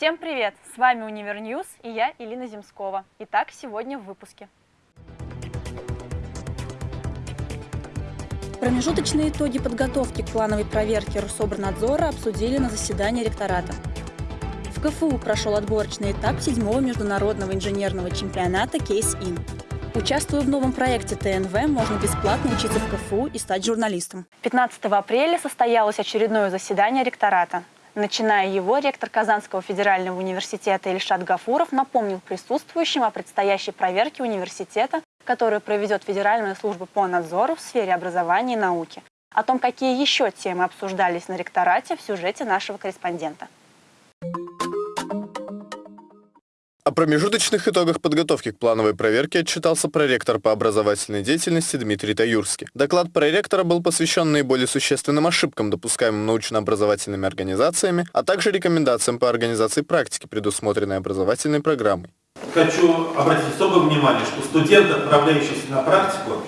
Всем привет! С вами Univer News и я, Илина Земскова. Итак, сегодня в выпуске. Промежуточные итоги подготовки к плановой проверке Рособорнадзора обсудили на заседании ректората. В КФУ прошел отборочный этап седьмого международного инженерного чемпионата «Case-In». Участвуя в новом проекте ТНВ, можно бесплатно учиться в КФУ и стать журналистом. 15 апреля состоялось очередное заседание ректората. Начиная его, ректор Казанского федерального университета Ильшат Гафуров напомнил присутствующим о предстоящей проверке университета, которую проведет Федеральная служба по надзору в сфере образования и науки. О том, какие еще темы обсуждались на ректорате, в сюжете нашего корреспондента. О промежуточных итогах подготовки к плановой проверке отчитался проректор по образовательной деятельности Дмитрий Таюрский. Доклад проректора был посвящен наиболее существенным ошибкам, допускаемым научно-образовательными организациями, а также рекомендациям по организации практики, предусмотренной образовательной программой. Хочу обратить особое внимание, что студенты, отправляющиеся на практику,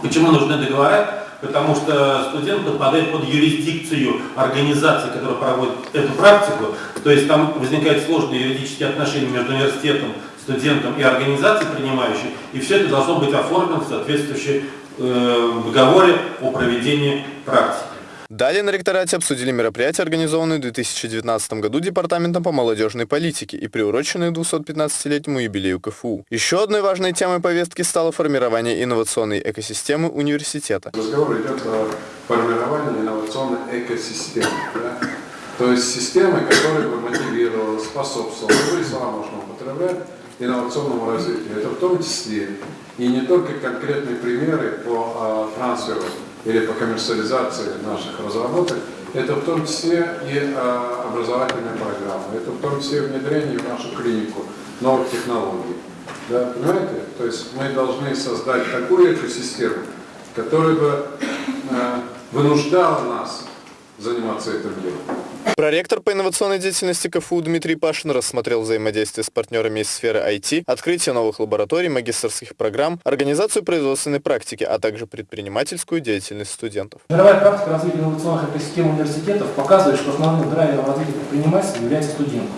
почему нужны договора, потому что студент подпадает под юрисдикцию организации, которая проводит эту практику, то есть там возникают сложные юридические отношения между университетом, студентом и организацией принимающей, и все это должно быть оформлено в соответствующем э, договоре о проведении практики. Далее на ректорате обсудили мероприятия, организованные в 2019 году Департаментом по молодежной политике и приуроченные к 215-летнему юбилею КФУ. Еще одной важной темой повестки стало формирование инновационной экосистемы университета. Разговор идет о формировании инновационной экосистемы. Да? То есть системы, которая бы мотивировала, способствовала, любые слова можно употреблять, инновационному развитию. Это в том числе и не только конкретные примеры по а, трансферу или по коммерциализации наших разработок, это в том числе и а, образовательная программа, это в том числе внедрение в нашу клинику новых технологий. Да, понимаете? То есть мы должны создать такую экосистему, которая бы э, вынуждала нас заниматься этим делом. Проректор по инновационной деятельности КФУ Дмитрий Пашин рассмотрел взаимодействие с партнерами из сферы IT, открытие новых лабораторий, магистрских программ, организацию производственной практики, а также предпринимательскую деятельность студентов. Мировая практика развития инновационных экосистем университетов показывает, что основным драйвером развития предпринимательства является студенты.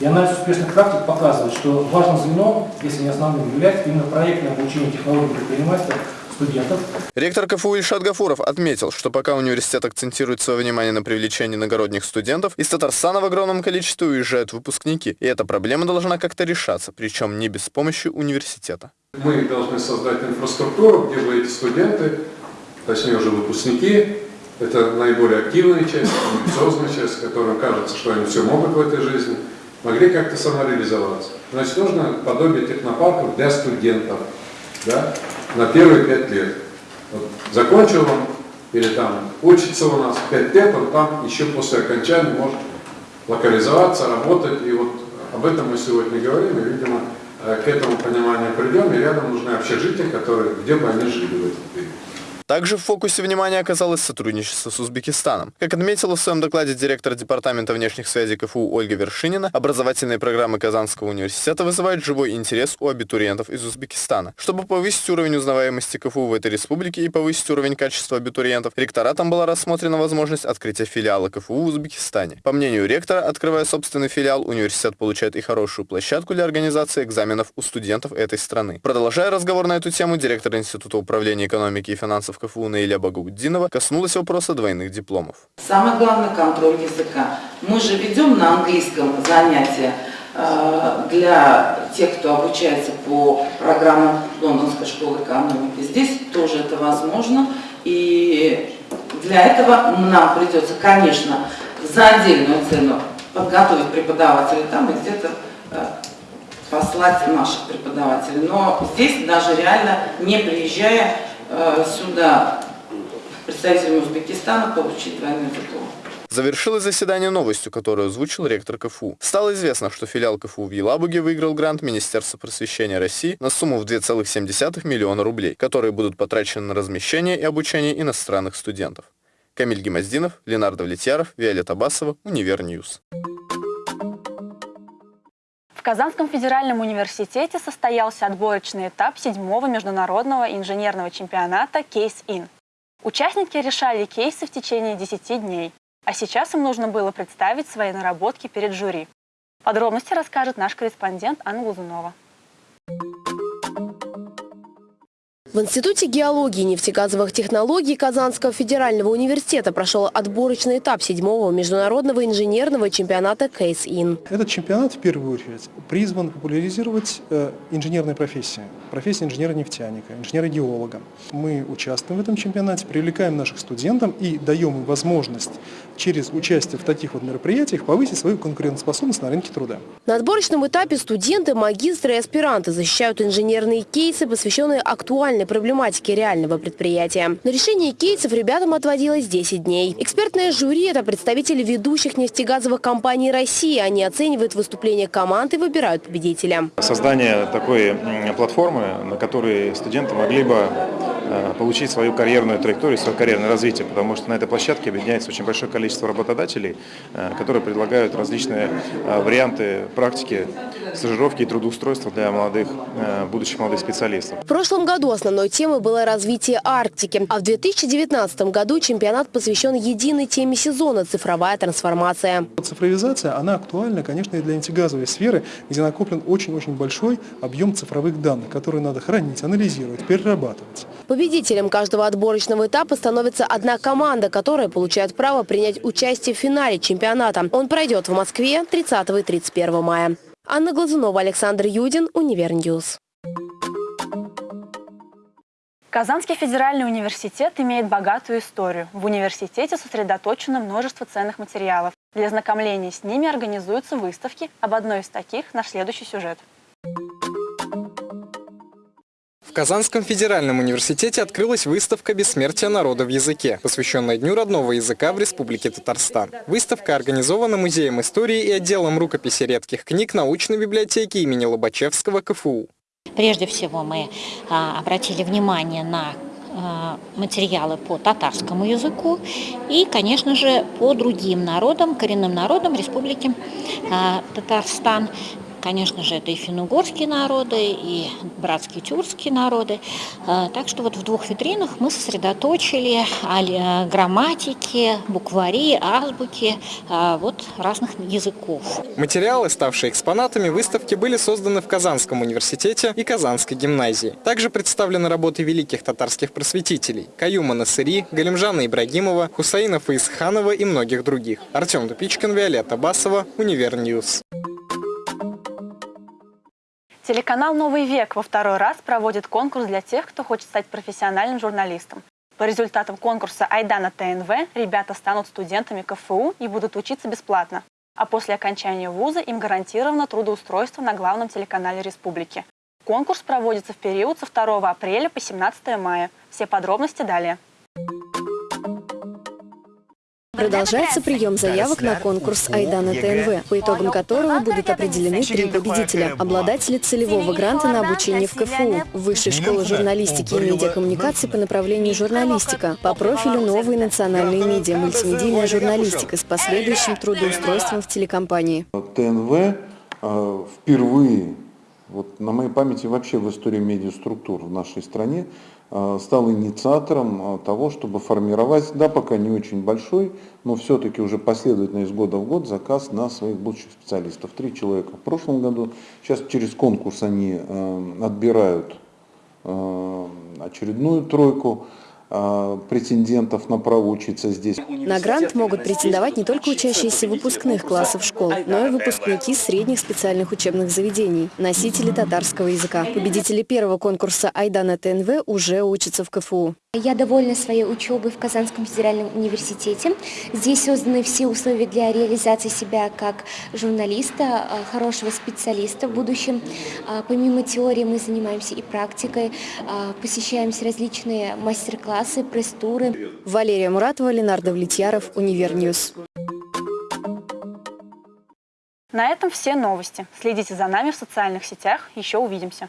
И анализ успешных практик показывает, что важным звеном, если не основным, является именно проектное обучение технологий предпринимательства студентов. Ректор КФУ Ильшат Гафуров отметил, что пока университет акцентирует свое внимание на привлечении иногородних студентов, из Татарстана в огромном количестве уезжают выпускники, и эта проблема должна как-то решаться, причем не без помощи университета. Мы должны создать инфраструктуру, где бы эти студенты, точнее уже выпускники, это наиболее активная часть, амбициозная часть, которым кажется, что они все могут в этой жизни, могли как-то самореализоваться. Значит, нужно подобие технопарков для студентов. Да? На первые пять лет. Вот, закончил он или там учится у нас пять лет, он там еще после окончания может локализоваться, работать. И вот об этом мы сегодня говорим, и, видимо, э, к этому пониманию придем, и рядом нужны общежития, которые, где бы они жили в этот период. Также в фокусе внимания оказалось сотрудничество с Узбекистаном. Как отметила в своем докладе директор Департамента внешних связей КФУ Ольга Вершинина, образовательные программы Казанского университета вызывают живой интерес у абитуриентов из Узбекистана. Чтобы повысить уровень узнаваемости КФУ в этой республике и повысить уровень качества абитуриентов, ректоратом была рассмотрена возможность открытия филиала КФУ в Узбекистане. По мнению ректора, открывая собственный филиал, университет получает и хорошую площадку для организации экзаменов у студентов этой страны. Продолжая разговор на эту тему, директор Института управления экономики и финансов КФУ Наиля Багауддинова коснулась вопроса двойных дипломов. Самое главное – контроль языка. Мы же ведем на английском занятия э, для тех, кто обучается по программам Лондонской школы экономики. Здесь тоже это возможно. И для этого нам придется, конечно, за отдельную цену подготовить преподавателей там и где-то э, послать наших преподавателей. Но здесь даже реально не приезжая сюда представителями Узбекистана получить двойной диплом. Завершилось заседание новостью, которую озвучил ректор КФУ. Стало известно, что филиал КФУ в Елабуге выиграл грант Министерства просвещения России на сумму в 2,7 миллиона рублей, которые будут потрачены на размещение и обучение иностранных студентов. Камиль Гемоздинов, Ленардо Влетьяров, Виолетта Басова, Univer News. В Казанском федеральном университете состоялся отборочный этап седьмого международного инженерного чемпионата «Case-In». Участники решали кейсы в течение 10 дней, а сейчас им нужно было представить свои наработки перед жюри. Подробности расскажет наш корреспондент Анна Глазунова. В Институте геологии и нефтегазовых технологий Казанского федерального университета прошел отборочный этап седьмого международного инженерного чемпионата «Кейс-Ин». Этот чемпионат в первую очередь призван популяризировать э, инженерные профессии, профессии инженера-нефтяника, инженера-геолога. Мы участвуем в этом чемпионате, привлекаем наших студентов и даем им возможность через участие в таких вот мероприятиях повысить свою конкурентоспособность на рынке труда. На отборочном этапе студенты, магистры и аспиранты защищают инженерные кейсы, посвященные актуальной проблематике реального предприятия. На решение кейсов ребятам отводилось 10 дней. Экспертное жюри – это представители ведущих нефтегазовых компаний России. Они оценивают выступление команд и выбирают победителя. Создание такой платформы, на которой студенты могли бы получить свою карьерную траекторию, свое карьерное развитие, потому что на этой площадке объединяется очень большое количество работодателей, э, которые предлагают различные э, варианты практики, стажировки и трудоустройства для молодых, будущих молодых специалистов. В прошлом году основной темой было развитие Арктики, а в 2019 году чемпионат посвящен единой теме сезона – цифровая трансформация. Цифровизация, она актуальна, конечно, и для нефтегазовой сферы, где накоплен очень-очень большой объем цифровых данных, которые надо хранить, анализировать, перерабатывать. Победителем каждого отборочного этапа становится одна команда, которая получает право принять участие в финале чемпионата. Он пройдет в Москве 30 и 31 мая. Анна Глазунова, Александр Юдин, Univer News. Казанский федеральный университет имеет богатую историю. В университете сосредоточено множество ценных материалов. Для ознакомления с ними организуются выставки. Об одной из таких – наш следующий сюжет. В Казанском федеральном университете открылась выставка «Бессмертие народа в языке», посвященная Дню родного языка в Республике Татарстан. Выставка организована Музеем истории и отделом рукописей и редких книг научной библиотеки имени Лобачевского КФУ. Прежде всего мы а, обратили внимание на а, материалы по татарскому языку и, конечно же, по другим народам, коренным народам Республики а, Татарстан. Конечно же, это и финно-угорские народы, и братские тюркские народы. А, так что вот в двух витринах мы сосредоточили грамматики, буквари, азбуки а, вот разных языков. Материалы, ставшие экспонатами выставки, были созданы в Казанском университете и Казанской гимназии. Также представлены работы великих татарских просветителей – Каюма Насыри, Галимжана Ибрагимова, Хусаина Фаисханова и многих других. Артем Тупичкин, Виолетта Басова, Univer News. Телеканал «Новый век» во второй раз проводит конкурс для тех, кто хочет стать профессиональным журналистом. По результатам конкурса «Айда на ТНВ» ребята станут студентами КФУ и будут учиться бесплатно. А после окончания вуза им гарантировано трудоустройство на главном телеканале республики. Конкурс проводится в период со 2 апреля по 17 мая. Все подробности далее. Продолжается прием заявок на конкурс «Айдана ТНВ», по итогам которого будут определены три победителя. Обладатели целевого гранта на обучение в КФУ, Высшей школы журналистики и медиакоммуникации по направлению журналистика, по профилю «Новые национальные медиа», мультимедийная журналистика с последующим трудоустройством в телекомпании. ТНВ э, впервые, вот на моей памяти вообще в истории медиаструктур в нашей стране, стал инициатором э, того, чтобы формировать, да, пока не очень большой, но все-таки уже последовательно из года в год заказ на своих будущих специалистов. Три человека в прошлом году. Сейчас через конкурс они э, отбирают очередную тройку. А, претендентов на право учиться здесь. На грант могут претендовать не только учащиеся выпускных классов школ, но и выпускники средних специальных учебных заведений, носители татарского языка. Победители первого конкурса «Айдана ТНВ» уже учатся в КФУ. Я довольна своей учебой в Казанском федеральном университете. Здесь созданы все условия для реализации себя как журналиста, а, хорошего специалиста в будущем. А, помимо теории мы занимаемся и практикой, посещаем различные мастер-классы, классы, пресс-туры. Валерия Муратова, Ленардо Влетьяров, Univer News. На этом все новости. Следите за нами в социальных сетях. Еще увидимся.